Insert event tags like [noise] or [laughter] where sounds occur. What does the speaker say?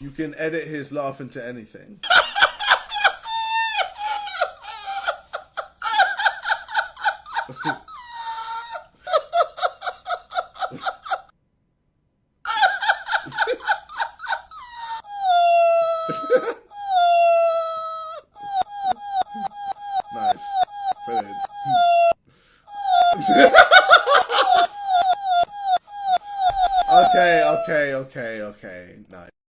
You can edit his laugh into anything. nice. [laughs] Okay, okay, okay, okay. Nice.